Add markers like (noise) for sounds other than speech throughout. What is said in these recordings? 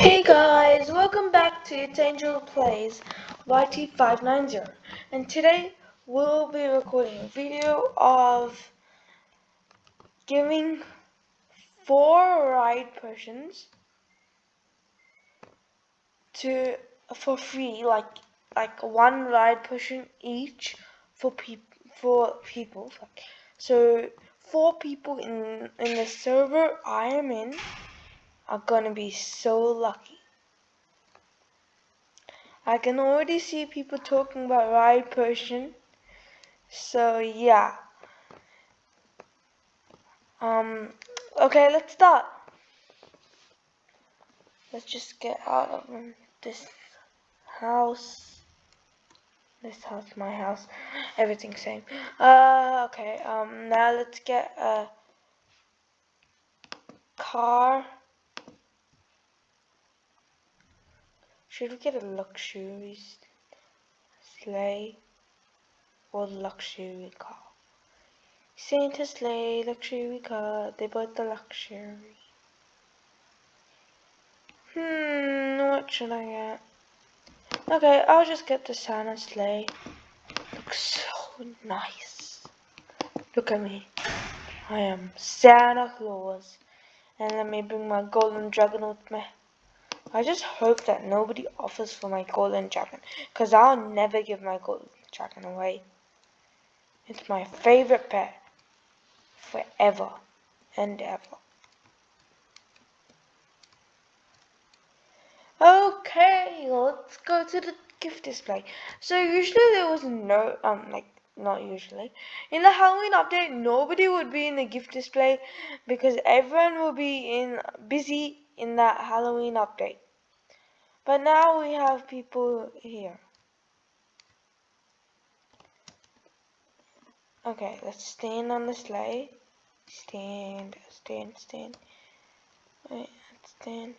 Hey guys, welcome back to It's Angel Plays YT590 and today we'll be recording a video of giving four ride potions to for free like like one ride potion each for people for people. So four people in in the server I am in are gonna be so lucky. I can already see people talking about ride potion. So yeah. Um okay let's start. Let's just get out of this house. This house, my house, everything same. Uh okay, um now let's get a car. Should we get a luxury sleigh or luxury car? Santa sleigh, luxury car, they bought the luxury. Hmm, what should I get? Okay, I'll just get the Santa sleigh. Looks so nice. Look at me. I am Santa Claus. And let me bring my golden dragon with me. I just hope that nobody offers for my golden dragon. Because I'll never give my golden dragon away. It's my favorite pet. Forever and ever. Okay, let's go to the gift display. So usually there was no, um, like, not usually. In the Halloween update, nobody would be in the gift display because everyone will be in busy in that Halloween update. But now we have people here. Okay, let's stand on the sleigh. Stand, stand, stand. Wait, stand.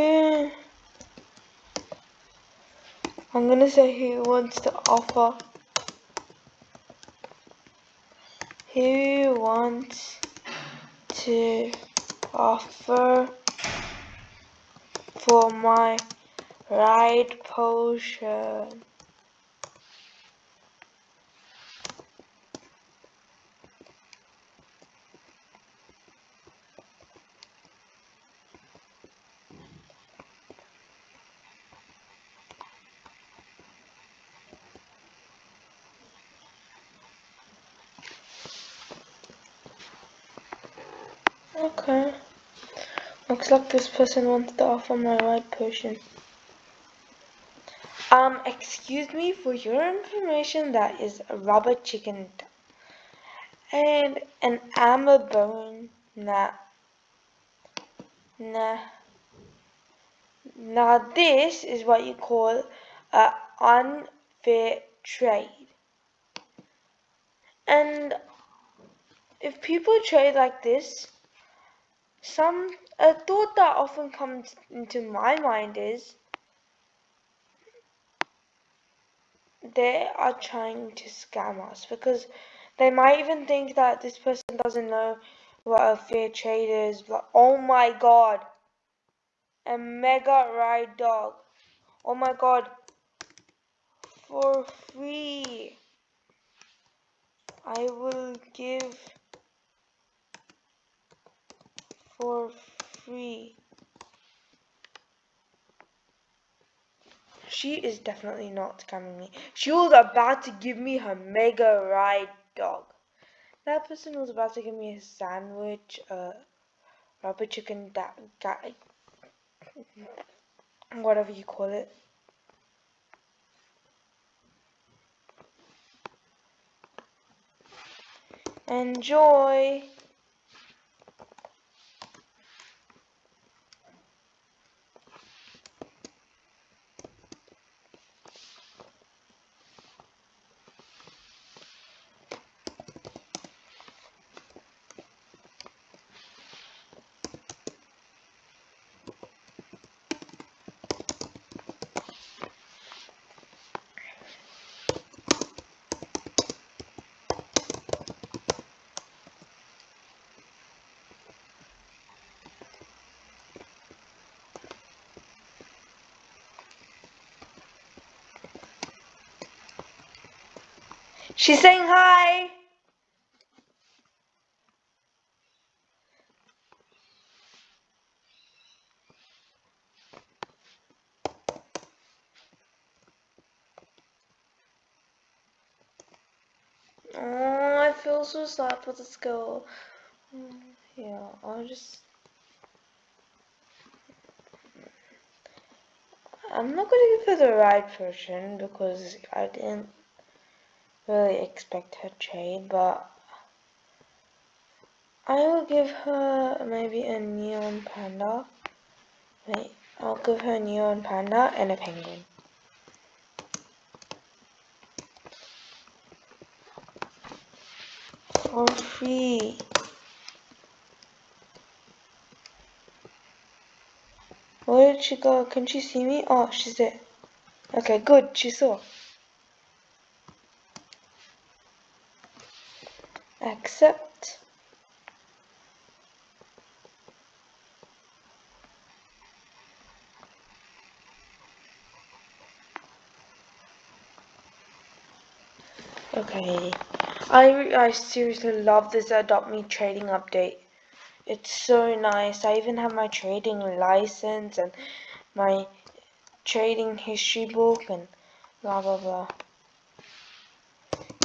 I'm gonna say who wants to offer. Who wants to offer for my ride potion? Okay. Looks like this person wants to offer my ride potion. Um, excuse me, for your information, that is a rubber chicken and an amber bone. Nah. Nah. Now this is what you call a unfair trade. And if people trade like this, some a thought that often comes into my mind is they are trying to scam us because they might even think that this person doesn't know what a fair trade is but oh my god a mega ride dog. Oh my god for free. I will give for free. She is definitely not scamming me. She was about to give me her mega ride dog. That person was about to give me a sandwich, a rubber chicken, that guy, whatever you call it. Enjoy! She's saying hi. Oh, I feel so sad for this girl. Yeah, I'll just. I'm not gonna give her the ride potion because I didn't really expect her trade, but I will give her maybe a neon panda. Wait, I'll give her a neon panda and a penguin. For free. Where did she go? Can she see me? Oh, she's there. Okay, good. She saw. Accept. Okay. I, I seriously love this Adopt Me trading update. It's so nice. I even have my trading license and my trading history book and blah blah blah.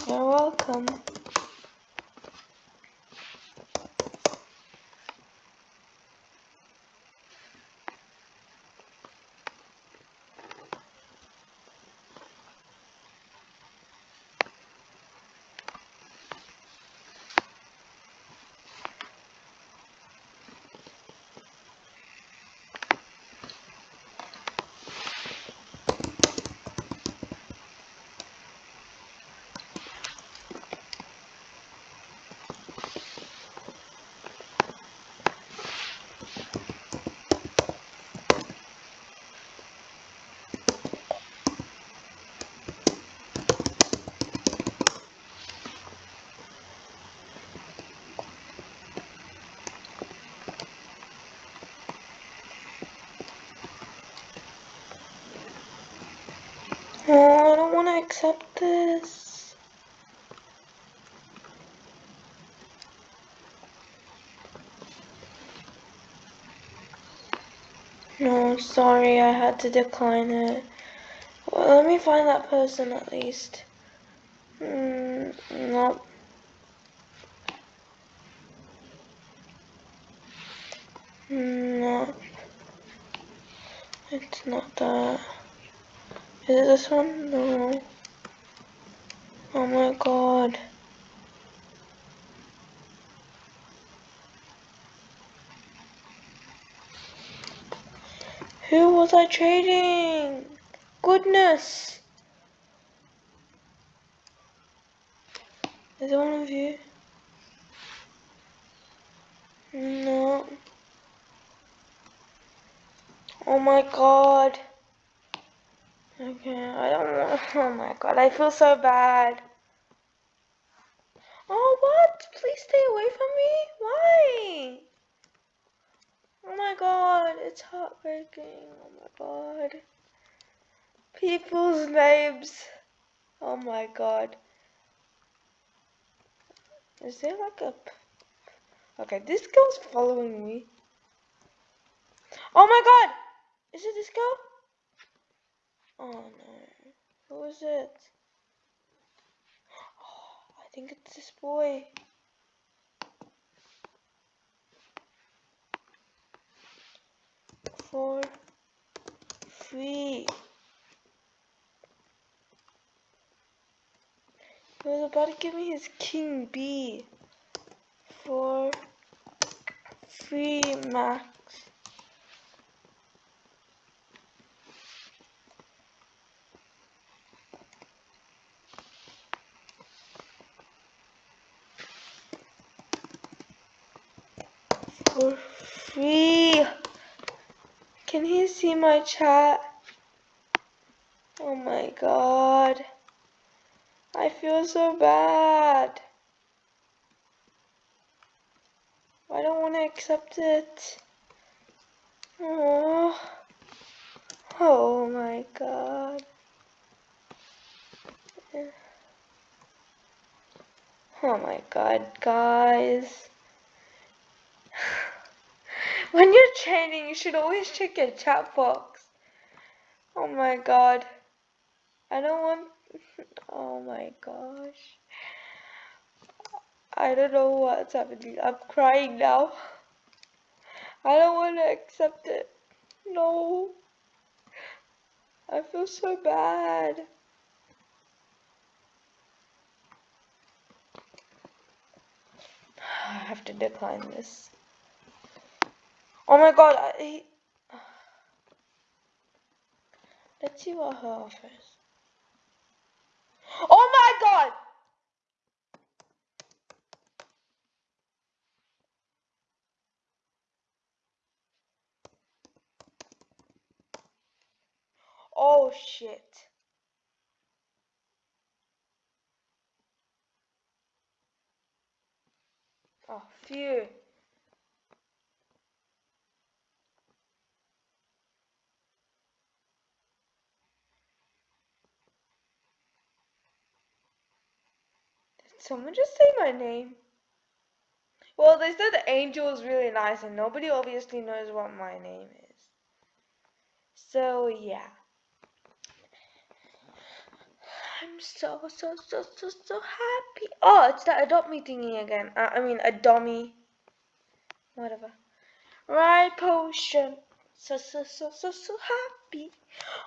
You're welcome. Oh, I don't want to accept this. No, sorry, I had to decline it. Well, let me find that person at least. Mm, nope. No. It's not that. Is it this one? No. Oh my god. Who was I trading? Goodness. Is it one of you? No. Oh my god. Okay, I don't. (laughs) Oh my god, I feel so bad. Please stay away from me? Why? Oh my god, it's heartbreaking. Oh my god. People's names. Oh my god. Is there like a. Okay, this girl's following me. Oh my god! Is it this girl? Oh no. Who is it? Oh, (gasps) I think it's this boy. Four, three. He was about to give me his king bee. Four, three max. For free. Can he see my chat? Oh my god. I feel so bad. I don't want to accept it. Oh. Oh my god. Oh my god, guys. When you're training, you should always check your chat box. Oh my god. I don't want... (laughs) Oh my gosh. I don't know what's happening. I'm crying now. I don't want to accept it. No. I feel so bad. (sighs) I have to decline this. Oh my god, I... (sighs) Let's see what her offers. Oh my god! Oh shit. Oh, phew. Did someone just say my name? Well, they said the Angel is really nice and nobody obviously knows what my name is. So, yeah. I'm so, so, so, so, so happy. Oh, it's that adopt me thingy again. Uh, I mean, a dummy. Whatever. Ride potion. So, so, so, so, so happy.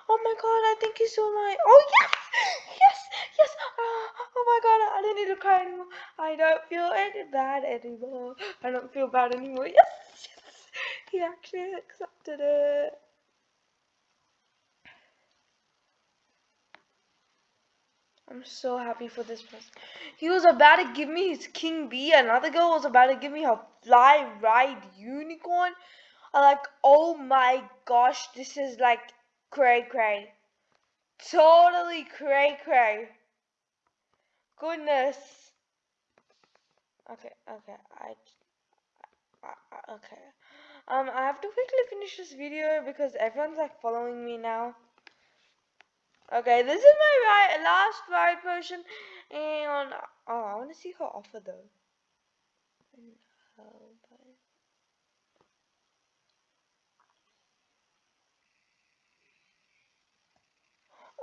Oh my god, I think he's so nice. Oh, yes! Yes! Yes! Uh, oh my god, I don't need to cry anymore. I don't feel any bad anymore. I don't feel bad anymore. Yes! Yes! He actually accepted it. I'm so happy for this person. He was about to give me his king bee. Another girl was about to give me her fly ride unicorn. I'm like, oh my gosh, this is like cray cray. Totally cray cray. Goodness. Okay, okay, I, I, okay. Um, I have to quickly finish this video because everyone's like following me now. Okay, this is my right, last ride potion, and oh, I want to see her offer though.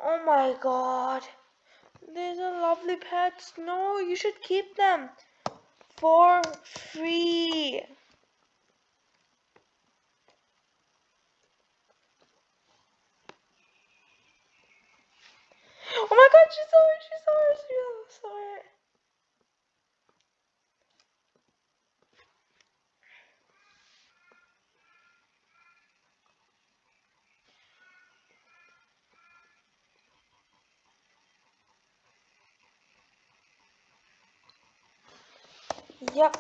Oh my god, these are lovely pets. No, you should keep them for free. Oh my god, she saw it, she saw it, she. Yep.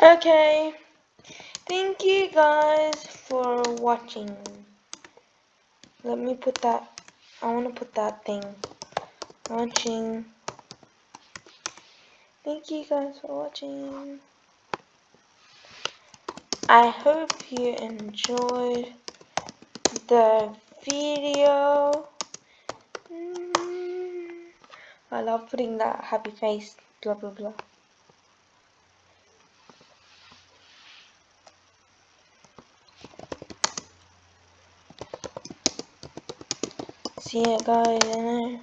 Okay. Thank you guys for watching. Let me put that. I want to put that thing. Watching. Thank you guys for watching. I hope you enjoyed the video. Mm. I love putting that happy face, blah blah blah. see you guys.